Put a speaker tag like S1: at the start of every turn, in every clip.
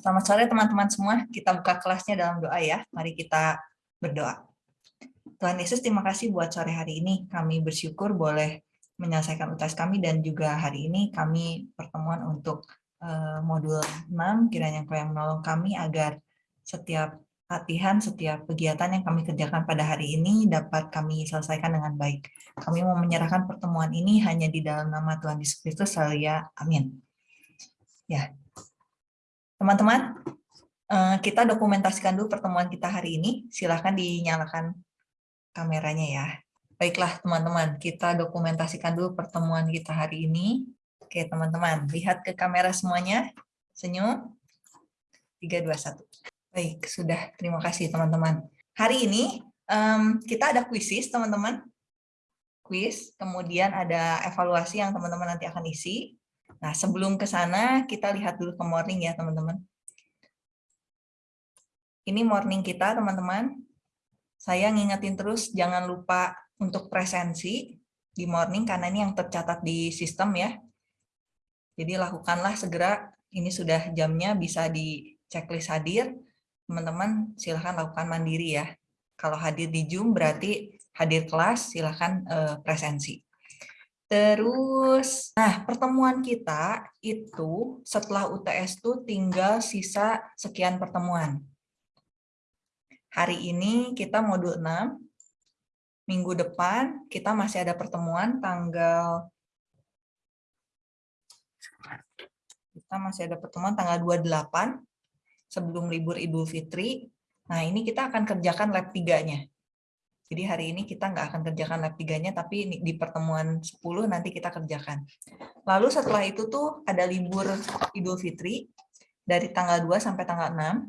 S1: Selamat sore teman-teman semua. Kita buka kelasnya dalam doa ya. Mari kita berdoa. Tuhan Yesus, terima kasih buat sore hari ini. Kami bersyukur boleh menyelesaikan UTS kami dan juga hari ini kami pertemuan untuk uh, modul 6. Kiranya Engkau yang menolong kami agar setiap latihan, setiap kegiatan yang kami kerjakan pada hari ini dapat kami selesaikan dengan baik. Kami mau menyerahkan pertemuan ini hanya di dalam nama Tuhan Yesus Kristus, ya. Amin. Ya, Teman-teman, eh, kita dokumentasikan dulu pertemuan kita hari ini. Silahkan dinyalakan kameranya ya. Baiklah teman-teman, kita dokumentasikan dulu pertemuan kita hari ini. Oke teman-teman, lihat ke kamera semuanya. Senyum. 3, 2, 1. Baik, sudah. Terima kasih teman-teman. Hari ini um, kita ada kuisis teman-teman. Kuis, kemudian ada evaluasi yang teman-teman nanti akan isi. Nah, sebelum ke sana, kita lihat dulu ke morning ya, teman-teman. Ini morning kita, teman-teman. Saya ngingetin terus, jangan lupa untuk presensi di morning, karena ini yang tercatat di sistem ya. Jadi lakukanlah segera, ini sudah jamnya, bisa di checklist hadir. Teman-teman silahkan lakukan mandiri ya. Kalau hadir di Zoom berarti hadir kelas, silahkan uh, presensi. Terus, nah pertemuan kita itu setelah UTS itu tinggal sisa sekian pertemuan. Hari ini kita modul 6, minggu depan kita masih ada pertemuan tanggal kita masih ada pertemuan tanggal 28 sebelum libur Idul Fitri. Nah, ini kita akan kerjakan lab 3-nya. Jadi hari ini kita nggak akan kerjakan lab 3-nya, tapi di pertemuan 10 nanti kita kerjakan. Lalu setelah itu tuh ada libur Idul Fitri, dari tanggal 2 sampai tanggal 6.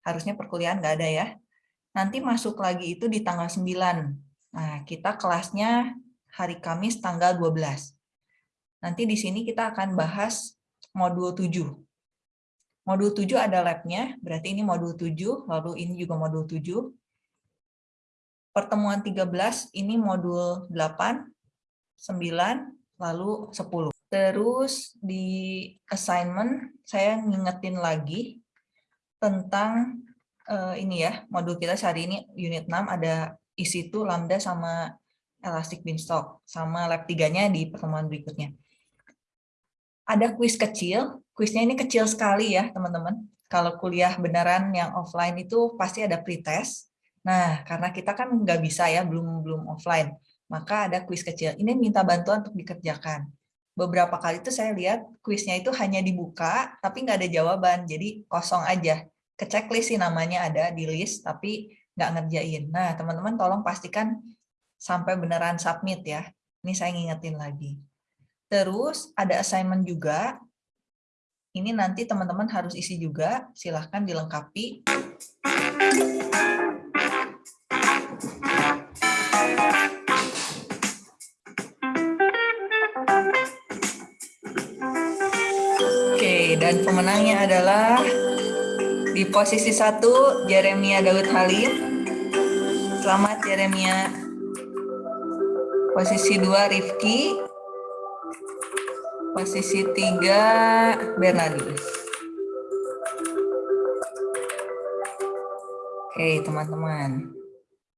S1: Harusnya perkuliahan nggak ada ya. Nanti masuk lagi itu di tanggal 9. Nah, kita kelasnya hari Kamis tanggal 12. Nanti di sini kita akan bahas modul 7. Modul 7 ada labnya, berarti ini modul 7, lalu ini juga modul 7 pertemuan 13 ini modul 8, 9, lalu 10. Terus di assignment saya ngingetin lagi tentang uh, ini ya, modul kita hari ini unit 6 ada isi itu lambda sama elastic beanstalk sama lab 3-nya di pertemuan berikutnya. Ada kuis kecil, kuisnya ini kecil sekali ya teman-teman. Kalau kuliah beneran yang offline itu pasti ada pretest, Nah, karena kita kan nggak bisa ya, belum belum offline, maka ada kuis kecil. Ini minta bantuan untuk dikerjakan. Beberapa kali itu saya lihat kuisnya itu hanya dibuka, tapi nggak ada jawaban, jadi kosong aja. Ke checklist sih namanya ada di list, tapi nggak ngerjain. Nah, teman-teman tolong pastikan sampai beneran submit ya. Ini saya ngingetin lagi. Terus ada assignment juga. Ini nanti teman-teman harus isi juga, silahkan dilengkapi. Dan pemenangnya adalah di posisi satu Jeremia Daud Halim. Selamat Jeremia. Posisi dua Rifki. Posisi tiga Bernardus. Oke teman-teman.